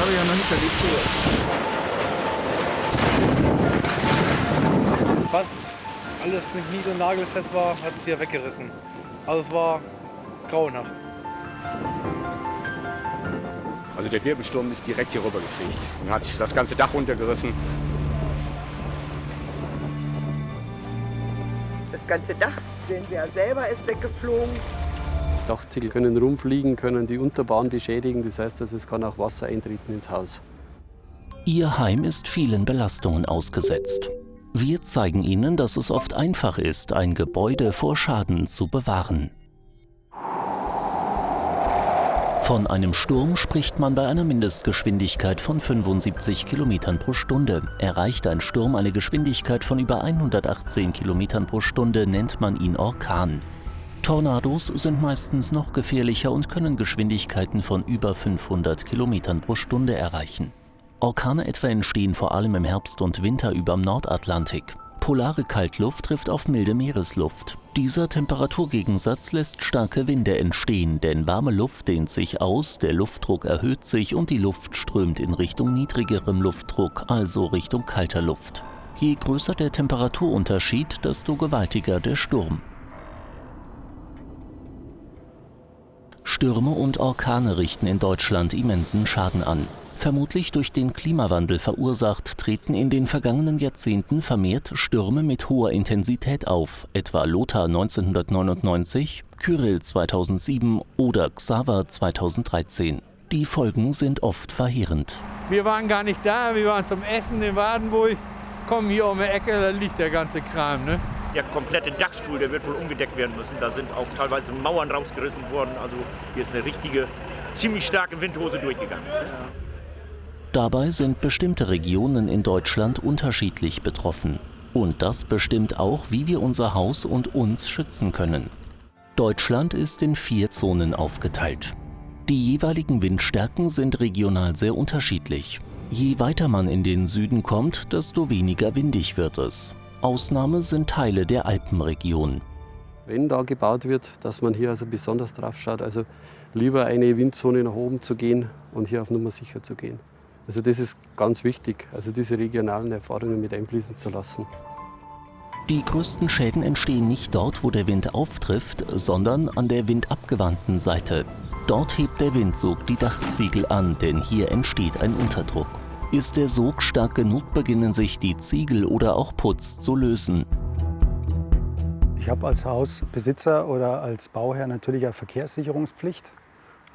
habe ich ja noch nicht erlebt. Was alles nicht nied- und nagelfest war, hat es hier weggerissen. Also es war grauenhaft. Also der Wirbelsturm ist direkt hier rüber gefegt und hat das ganze Dach runtergerissen. Das ganze Dach, sehen wir ja selber, ist weggeflogen. Dachziegel können rumfliegen, können die Unterbahn beschädigen. Das heißt, also, es kann auch Wasser eintreten ins Haus. Ihr Heim ist vielen Belastungen ausgesetzt. Wir zeigen Ihnen, dass es oft einfach ist, ein Gebäude vor Schaden zu bewahren. Von einem Sturm spricht man bei einer Mindestgeschwindigkeit von 75 km pro Stunde. Erreicht ein Sturm eine Geschwindigkeit von über 118 km pro Stunde, nennt man ihn Orkan. Tornados sind meistens noch gefährlicher und können Geschwindigkeiten von über 500 km pro Stunde erreichen. Orkane etwa entstehen vor allem im Herbst und Winter überm Nordatlantik. Polare Kaltluft trifft auf milde Meeresluft. Dieser Temperaturgegensatz lässt starke Winde entstehen, denn warme Luft dehnt sich aus, der Luftdruck erhöht sich und die Luft strömt in Richtung niedrigerem Luftdruck, also Richtung kalter Luft. Je größer der Temperaturunterschied, desto gewaltiger der Sturm. Stürme und Orkane richten in Deutschland immensen Schaden an. Vermutlich durch den Klimawandel verursacht, treten in den vergangenen Jahrzehnten vermehrt Stürme mit hoher Intensität auf, etwa Lothar 1999, Kyrill 2007 oder Xaver 2013. Die Folgen sind oft verheerend. Wir waren gar nicht da, wir waren zum Essen in Wadenburg. Kommen hier um die Ecke, da liegt der ganze Kram. Ne? Der komplette Dachstuhl, der wird wohl umgedeckt werden müssen. Da sind auch teilweise Mauern rausgerissen worden. Also hier ist eine richtige, ziemlich starke Windhose durchgegangen. Dabei sind bestimmte Regionen in Deutschland unterschiedlich betroffen. Und das bestimmt auch, wie wir unser Haus und uns schützen können. Deutschland ist in vier Zonen aufgeteilt. Die jeweiligen Windstärken sind regional sehr unterschiedlich. Je weiter man in den Süden kommt, desto weniger windig wird es. Ausnahme sind Teile der Alpenregion. Wenn da gebaut wird, dass man hier also besonders drauf schaut, also lieber eine Windzone nach oben zu gehen und hier auf Nummer sicher zu gehen. Also das ist ganz wichtig, also diese regionalen Erfahrungen mit einfließen zu lassen. Die größten Schäden entstehen nicht dort, wo der Wind auftrifft, sondern an der windabgewandten Seite. Dort hebt der Windsog die Dachziegel an, denn hier entsteht ein Unterdruck. Ist der Sog stark genug, beginnen sich die Ziegel oder auch Putz zu lösen. Ich habe als Hausbesitzer oder als Bauherr natürlich eine Verkehrssicherungspflicht.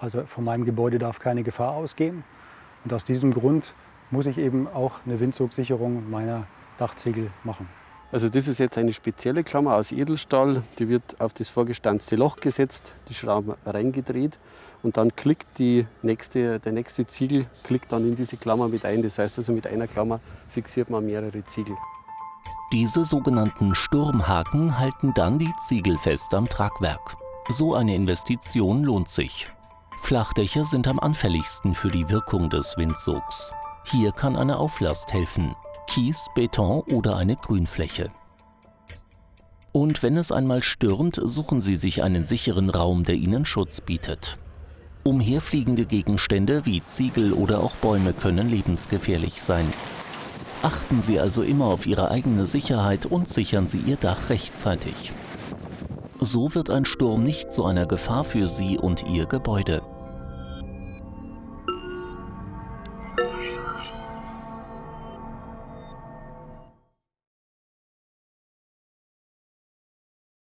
Also von meinem Gebäude darf keine Gefahr ausgehen. Und aus diesem Grund muss ich eben auch eine Windzugsicherung meiner Dachziegel machen. Also das ist jetzt eine spezielle Klammer aus Edelstahl, die wird auf das vorgestanzte Loch gesetzt, die Schrauben reingedreht und dann klickt die nächste, der nächste Ziegel klickt dann in diese Klammer mit ein. Das heißt also mit einer Klammer fixiert man mehrere Ziegel. Diese sogenannten Sturmhaken halten dann die Ziegel fest am Tragwerk. So eine Investition lohnt sich. Flachdächer sind am anfälligsten für die Wirkung des Windsogs. Hier kann eine Auflast helfen. Kies, Beton oder eine Grünfläche. Und wenn es einmal stürmt, suchen Sie sich einen sicheren Raum, der Ihnen Schutz bietet. Umherfliegende Gegenstände wie Ziegel oder auch Bäume können lebensgefährlich sein. Achten Sie also immer auf Ihre eigene Sicherheit und sichern Sie Ihr Dach rechtzeitig. So wird ein Sturm nicht zu einer Gefahr für Sie und Ihr Gebäude.